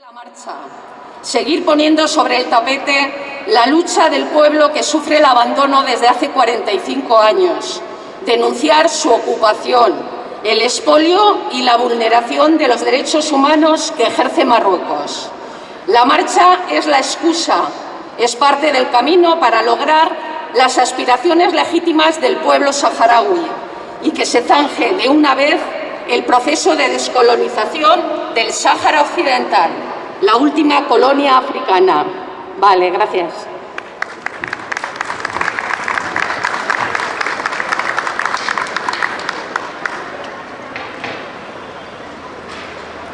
La marcha. Seguir poniendo sobre el tapete la lucha del pueblo que sufre el abandono desde hace 45 años. Denunciar su ocupación, el expolio y la vulneración de los derechos humanos que ejerce Marruecos. La marcha es la excusa, es parte del camino para lograr las aspiraciones legítimas del pueblo saharaui y que se zanje de una vez el proceso de descolonización del Sáhara Occidental, la última colonia africana. Vale, gracias.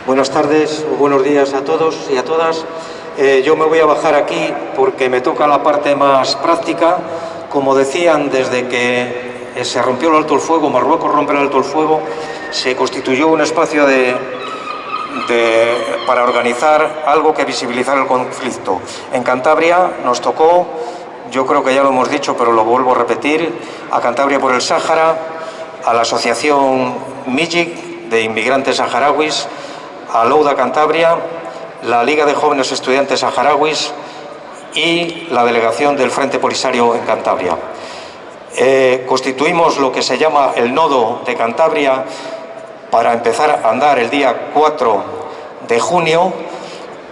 Buenas tardes, buenos días a todos y a todas. Eh, yo me voy a bajar aquí porque me toca la parte más práctica. Como decían, desde que eh, se rompió el alto el fuego, Marruecos rompe el alto el fuego, se constituyó un espacio de, para organizar algo que visibilizar el conflicto. En Cantabria nos tocó, yo creo que ya lo hemos dicho, pero lo vuelvo a repetir, a Cantabria por el Sáhara, a la asociación MIGIC de inmigrantes saharauis, a Louda Cantabria, la Liga de Jóvenes Estudiantes Saharauis y la delegación del Frente Polisario en Cantabria. Eh, constituimos lo que se llama el nodo de Cantabria para empezar a andar el día 4 de junio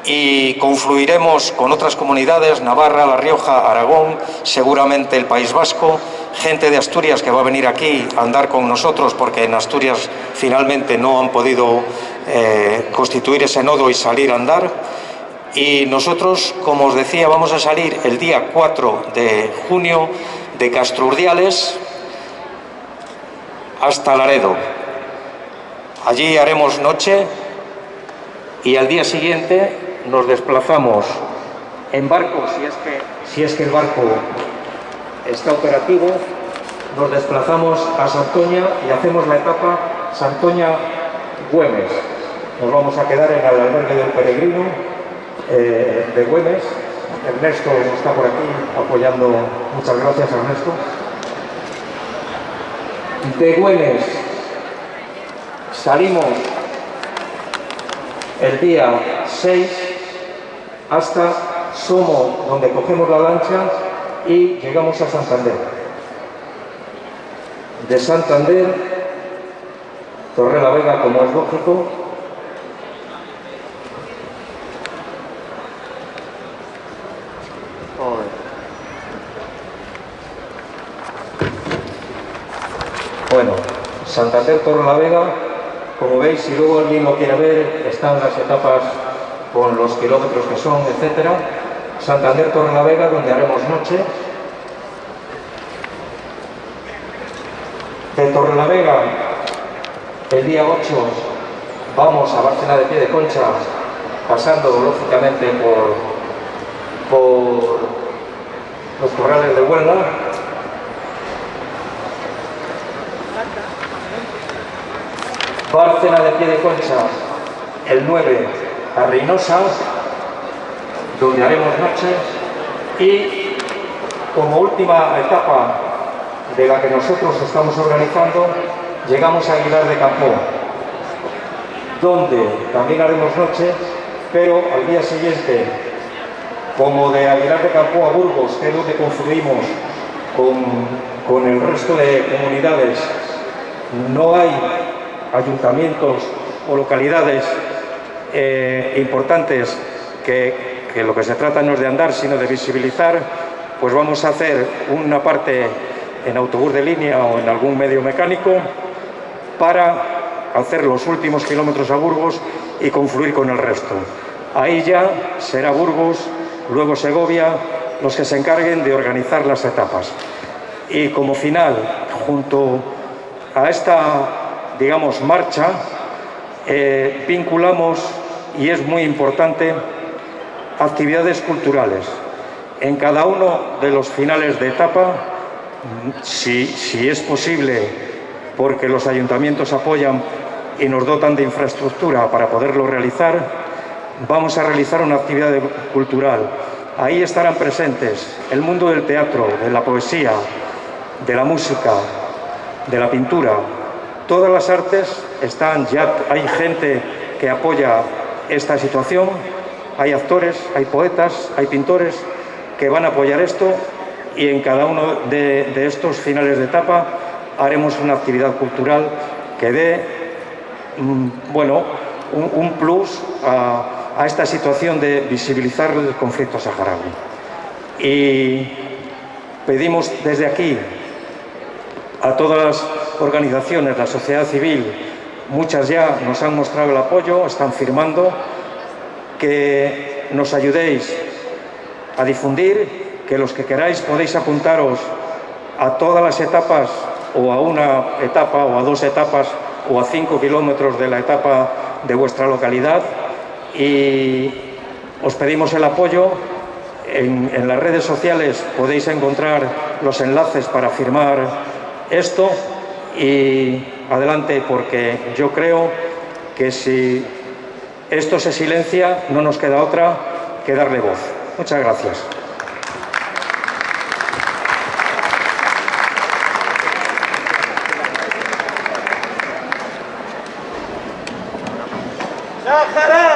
y confluiremos con otras comunidades, Navarra, La Rioja, Aragón, seguramente el País Vasco, gente de Asturias que va a venir aquí a andar con nosotros porque en Asturias finalmente no han podido eh, constituir ese nodo y salir a andar. Y nosotros, como os decía, vamos a salir el día 4 de junio de Castrurdiales hasta Laredo. Allí haremos noche y al día siguiente nos desplazamos en barco, si es que, si es que el barco está operativo, nos desplazamos a Santoña y hacemos la etapa Santoña-Güemes. Nos vamos a quedar en el albergue del peregrino eh, de Güemes. Ernesto está por aquí apoyando. Muchas gracias, Ernesto. De Güemes salimos el día 6 hasta Somo, donde cogemos la lancha y llegamos a Santander. De Santander, Torre la Vega, como es lógico, Bueno, Santander Torre la Vega, como veis, si luego alguien lo quiere ver, están las etapas con los kilómetros que son, etcétera. Santander Torre Vega, donde haremos noche. De Torre Vega, el día 8, vamos a Bárcena de Pie de Concha, pasando lógicamente por, por los corrales de Huelva, Bárcena de Pie de Concha, el 9 a Reynosa, donde haremos noche, y como última etapa de la que nosotros estamos organizando, llegamos a Aguilar de Campo, donde también haremos noche, pero al día siguiente, como de Aguilar de Campo a Burgos, que es donde confluimos con, con el resto de comunidades, no hay ayuntamientos o localidades eh, importantes que, que, lo que se trata no es de andar sino de visibilizar, pues vamos a hacer una parte en autobús de línea o en algún medio mecánico para hacer los últimos kilómetros a Burgos y confluir con el resto. Ahí ya será Burgos, luego Segovia, los que se encarguen de organizar las etapas. Y como final, junto a esta digamos, marcha, eh, vinculamos, y es muy importante, actividades culturales. En cada uno de los finales de etapa, si, si es posible, porque los ayuntamientos apoyan y nos dotan de infraestructura para poderlo realizar, vamos a realizar una actividad cultural. Ahí estarán presentes el mundo del teatro, de la poesía, de la música, de la pintura, Todas las artes están, ya hay gente que apoya esta situación hay actores, hay poetas, hay pintores que van a apoyar esto y en cada uno de, estos finales de etapa haremos una actividad cultural que dé mm, bueno, un, plus a, a, esta situación de visibilizar el conflicto saharaui. Y pedimos desde aquí a todas las organizaciones, la sociedad civil, muchas ya nos han mostrado el apoyo, están firmando, que nos ayudéis a difundir, que los que queráis podéis apuntaros a todas las etapas o a una etapa o a dos etapas o a cinco kilómetros de la etapa de vuestra localidad y os pedimos el apoyo. En, las redes sociales podéis encontrar los enlaces para firmar esto y adelante porque yo creo que si esto se silencia no nos queda otra que darle voz. Muchas gracias. ¡Sáhara!